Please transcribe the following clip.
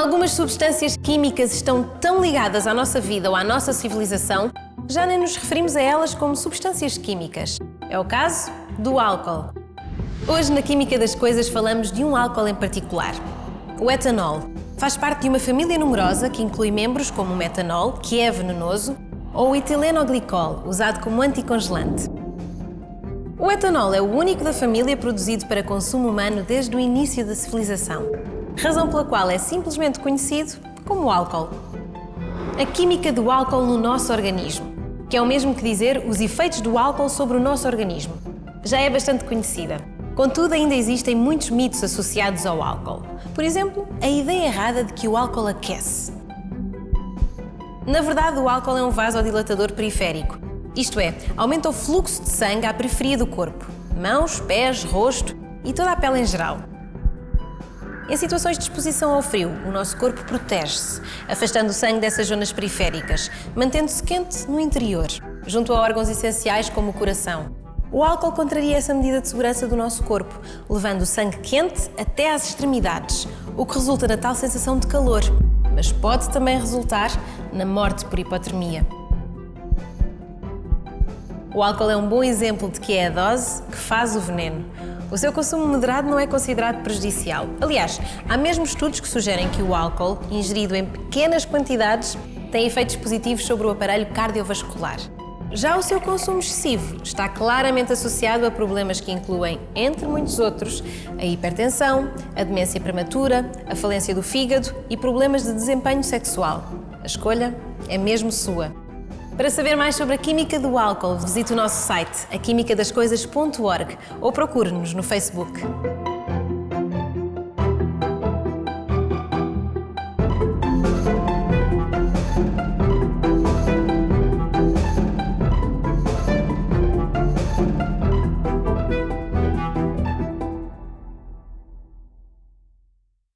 Algumas substâncias químicas estão tão ligadas à nossa vida ou à nossa civilização, já nem nos referimos a elas como substâncias químicas. É o caso do álcool. Hoje, na Química das Coisas, falamos de um álcool em particular, o etanol. Faz parte de uma família numerosa que inclui membros como o metanol, que é venenoso, ou o etilenoglicol, usado como anticongelante. O etanol é o único da família produzido para consumo humano desde o início da civilização, razão pela qual é simplesmente conhecido como álcool. A química do álcool no nosso organismo, que é o mesmo que dizer os efeitos do álcool sobre o nosso organismo, já é bastante conhecida. Contudo, ainda existem muitos mitos associados ao álcool. Por exemplo, a ideia errada de que o álcool aquece. Na verdade, o álcool é um vasodilatador periférico. Isto é, aumenta o fluxo de sangue à periferia do corpo, mãos, pés, rosto e toda a pele em geral. Em situações de exposição ao frio, o nosso corpo protege-se, afastando o sangue dessas zonas periféricas, mantendo-se quente no interior, junto a órgãos essenciais como o coração. O álcool contraria essa medida de segurança do nosso corpo, levando o sangue quente até às extremidades, o que resulta na tal sensação de calor, mas pode também resultar na morte por hipotermia. O álcool é um bom exemplo de que é a dose que faz o veneno. O seu consumo moderado não é considerado prejudicial. Aliás, há mesmo estudos que sugerem que o álcool, ingerido em pequenas quantidades, tem efeitos positivos sobre o aparelho cardiovascular. Já o seu consumo excessivo está claramente associado a problemas que incluem, entre muitos outros, a hipertensão, a demência prematura, a falência do fígado e problemas de desempenho sexual. A escolha é mesmo sua. Para saber mais sobre a química do álcool, visite o nosso site, aquimicadascoisas.org ou procure-nos no Facebook.